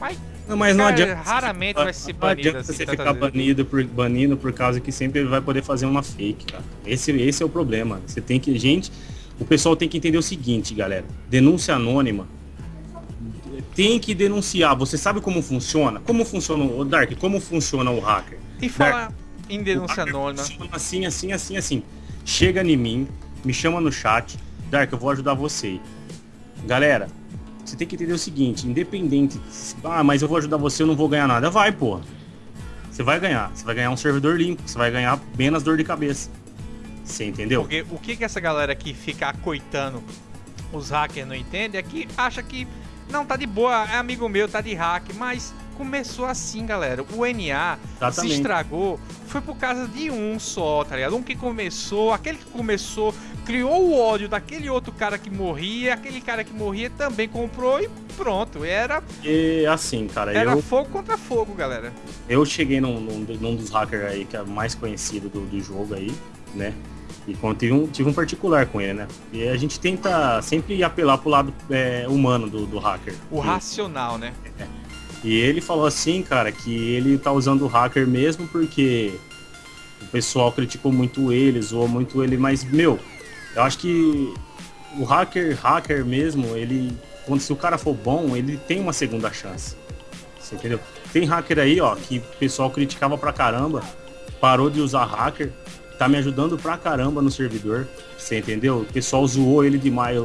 Mas não, mas não Cara, adianta. raramente vai ser não banido adianta assim você ficar banido por, banindo por causa que sempre ele vai poder fazer uma fake, cara. Esse, esse é o problema. Você tem que. Gente, o pessoal tem que entender o seguinte, galera. Denúncia anônima. Tem que denunciar. Você sabe como funciona? Como funciona o Dark? Como funciona o hacker? e falar em denúncia anônima. Assim, assim, assim, assim. Chega em mim, me chama no chat. Dark, eu vou ajudar você. Galera, você tem que entender o seguinte, independente. Ah, mas eu vou ajudar você, eu não vou ganhar nada. Vai, porra. Você vai ganhar. Você vai ganhar um servidor limpo. Você vai ganhar menos dor de cabeça. Você entendeu? Porque o que, que essa galera que fica acoitando os hackers não entende é que acha que não, tá de boa, é amigo meu, tá de hack, mas começou assim, galera. O NA se Exatamente. estragou, foi por causa de um só, tá ligado? Um que começou, aquele que começou, criou o ódio daquele outro cara que morria, aquele cara que morria também comprou e pronto. Era, E assim, cara, era eu, fogo contra fogo, galera. eu cheguei num, num, num dos hackers aí que é mais conhecido do, do jogo aí, né? E quando tive um, tive um particular com ele, né? E a gente tenta sempre apelar pro lado é, humano do, do hacker. O E- racional, né? E ele falou assim, cara, que ele tá usando o hacker mesmo porque o pessoal criticou muito ele, zoou muito ele, mas, meu, eu acho que o hacker, hacker mesmo, ele. Quando se o cara for bom, ele tem uma segunda chance. Você entendeu? Tem hacker aí, ó, que o pessoal criticava pra caramba, parou de usar hacker, tá me ajudando pra caramba no servidor. Você entendeu? O pessoal zoou ele demais.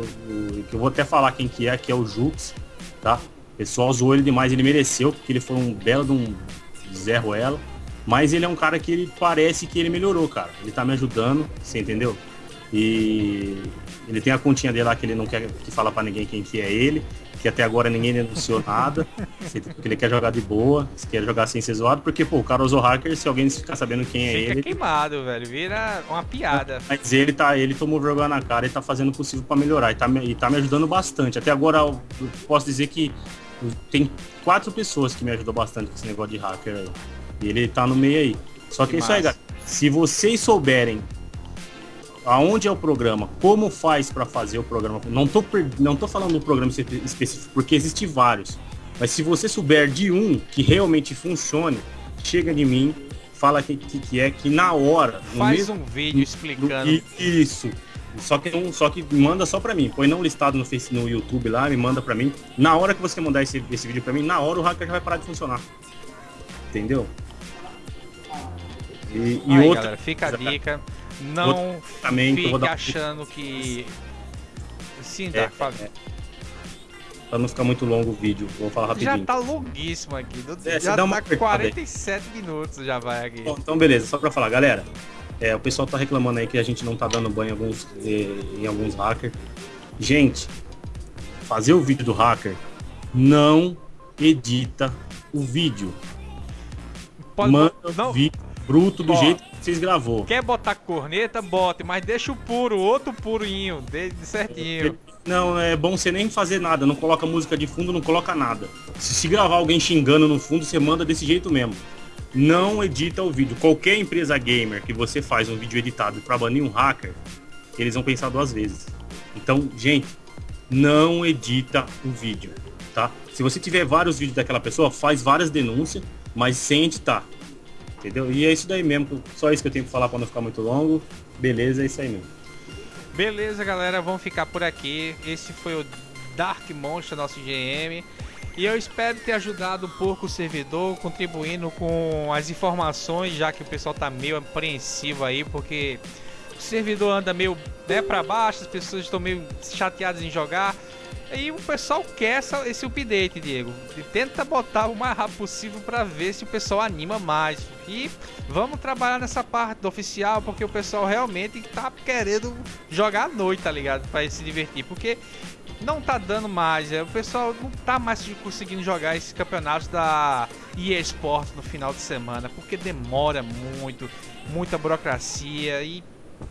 que eu vou até falar quem que é, que é o Jux, tá? O pessoal zoou ele demais, ele mereceu, porque ele foi um belo de um Zé Ruela. Mas ele é um cara que ele parece que ele melhorou, cara. Ele tá me ajudando, você entendeu? E ele tem a continha dele lá que ele não quer que fala para ninguém quem que é ele, que até agora ninguém denunciou nada, porque ele quer jogar de boa, se quer jogar sem ser zoado, porque, pô, o cara usou hacker, se alguém ficar sabendo quem é Fica ele. queimado, velho. Vira uma piada. Mas ele tá, ele tomou vergonha na cara e tá fazendo o possível para melhorar. E tá, me- e tá me ajudando bastante. Até agora eu posso dizer que tem quatro pessoas que me ajudam bastante com esse negócio de hacker aí. E ele tá no meio aí. Só que, Que é isso aí, galera. Se vocês souberem aonde é o programa, como faz para fazer o programa, não tô, não tô falando do programa espe- específico, porque existe vários. Mas se você souber de um que realmente funcione, chega de mim, fala que, que, que é, que na hora, Faz mesmo um vídeo explicando. Isso. Só que, só que manda só pra mim. Põe não listado no, Face, no YouTube lá, me manda pra mim. Na hora que você mandar esse, esse vídeo pra mim, na hora o hacker já vai parar de funcionar. Entendeu? E, e Aí, outra galera, fica a dica. Não vou fique dar achando que. Sim, É, Dark, fala. pra não ficar muito longo o vídeo, vou falar Já rapidinho. tá longuíssimo aqui. É, já dá uma tá apertada aí. 47 minutos já vai aqui. Bom, então beleza, só pra falar, galera. é, o pessoal tá reclamando aí que a gente não tá dando banho em alguns, eh, em alguns hackers. Gente, fazer o vídeo do hacker não edita o vídeo. Pode- Manda não, o vídeo bruto do Ó. jeito que vocês gravou. Quer botar corneta, bote, mas deixa o puro, outro purinho, de, certinho. Não, é bom você nem fazer nada, não coloca música de fundo, não coloca nada. Se, se gravar alguém xingando no fundo, você manda desse jeito mesmo. Não edita o vídeo. Qualquer empresa gamer que você faz um vídeo editado para banir um hacker, eles vão pensar duas vezes. Então, gente, não edita o vídeo, tá? Se você tiver vários vídeos daquela pessoa, faz várias denúncias, mas sem editar. Entendeu? E é isso daí mesmo. Só isso que eu tenho que falar para não ficar muito longo. Beleza, é isso aí mesmo. Beleza, galera, vamos ficar por aqui. Esse foi o Dark Monster, nosso GM. E eu espero ter ajudado um pouco o servidor, contribuindo com as informações, já que o pessoal tá meio apreensivo aí, porque o servidor anda meio né, para baixo, as pessoas estão meio chateadas em jogar. E o pessoal quer essa- esse update, Diego. E tenta botar o mais rápido possível para ver se o pessoal anima mais. E vamos trabalhar nessa parte do oficial, porque o pessoal realmente tá querendo jogar à noite, tá ligado? Pra se divertir. Porque não tá dando mais, é, o pessoal não tá mais conseguindo jogar esses campeonatos da EA Sports no final de semana, porque demora muito, muita burocracia e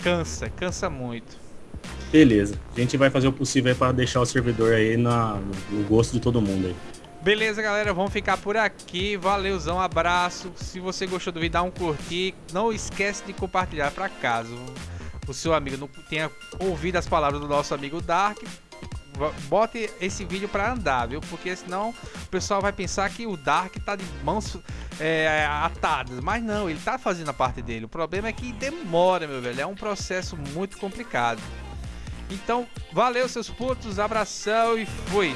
cansa, cansa muito. Beleza. A gente vai fazer o possível para deixar o servidor aí na, no gosto de todo mundo aí. Beleza, galera, vamos ficar por aqui. Valeuzão, abraço. Se você gostou do vídeo, dá um curtir. Não esquece de compartilhar para caso o seu amigo não tenha ouvido as palavras do nosso amigo Dark. Bote esse vídeo para andar, viu? Porque senão o pessoal vai pensar que o Dark tá de mãos é, atadas. Mas não, ele tá fazendo a parte dele. O problema é que demora, meu velho. É um processo muito complicado. Então, valeu, seus putos. Abração e fui.